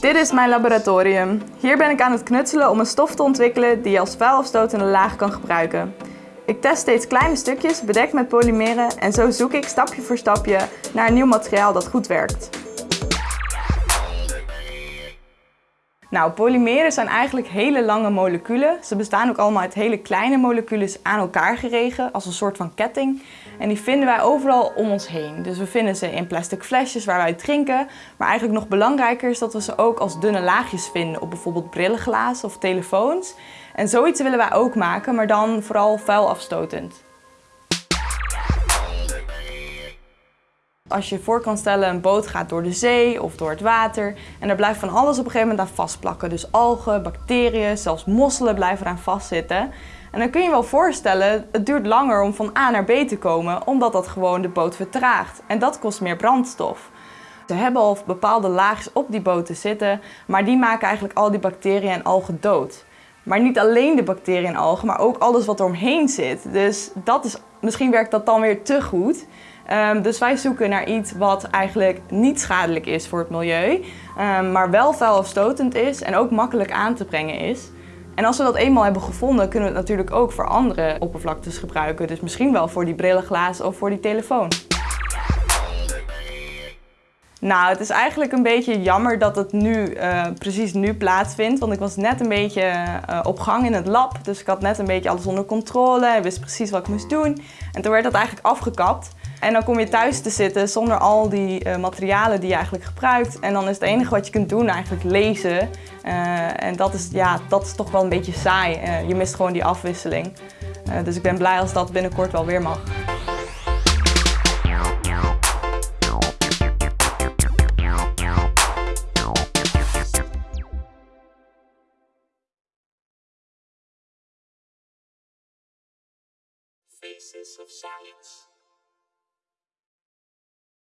Dit is mijn laboratorium. Hier ben ik aan het knutselen om een stof te ontwikkelen die je als vuilafstotende laag kan gebruiken. Ik test steeds kleine stukjes bedekt met polymeren en zo zoek ik stapje voor stapje naar een nieuw materiaal dat goed werkt. Nou, polymeren zijn eigenlijk hele lange moleculen. Ze bestaan ook allemaal uit hele kleine moleculen aan elkaar geregen, als een soort van ketting. En die vinden wij overal om ons heen. Dus we vinden ze in plastic flesjes waar wij drinken. Maar eigenlijk nog belangrijker is dat we ze ook als dunne laagjes vinden op bijvoorbeeld brillenglazen of telefoons. En zoiets willen wij ook maken, maar dan vooral vuilafstotend. Als je voor kan stellen, een boot gaat door de zee of door het water en er blijft van alles op een gegeven moment aan vastplakken. Dus algen, bacteriën, zelfs mosselen blijven eraan vastzitten. En dan kun je je wel voorstellen, het duurt langer om van A naar B te komen, omdat dat gewoon de boot vertraagt. En dat kost meer brandstof. Ze hebben al bepaalde laagjes op die boten zitten, maar die maken eigenlijk al die bacteriën en algen dood. Maar niet alleen de bacteriën en algen, maar ook alles wat er omheen zit. Dus dat is, misschien werkt dat dan weer te goed. Um, dus wij zoeken naar iets wat eigenlijk niet schadelijk is voor het milieu, um, maar wel vuilafstotend is en ook makkelijk aan te brengen is. En als we dat eenmaal hebben gevonden, kunnen we het natuurlijk ook voor andere oppervlaktes gebruiken. Dus misschien wel voor die brillenglazen of voor die telefoon. Nou, het is eigenlijk een beetje jammer dat het nu, uh, precies nu plaatsvindt. Want ik was net een beetje uh, op gang in het lab. Dus ik had net een beetje alles onder controle en wist precies wat ik moest doen. En toen werd dat eigenlijk afgekapt. En dan kom je thuis te zitten zonder al die uh, materialen die je eigenlijk gebruikt. En dan is het enige wat je kunt doen eigenlijk lezen. en dat is, ja, dat is toch wel een beetje saai. je mist gewoon die afwisseling. dus ik ben blij als dat binnenkort wel weer mag.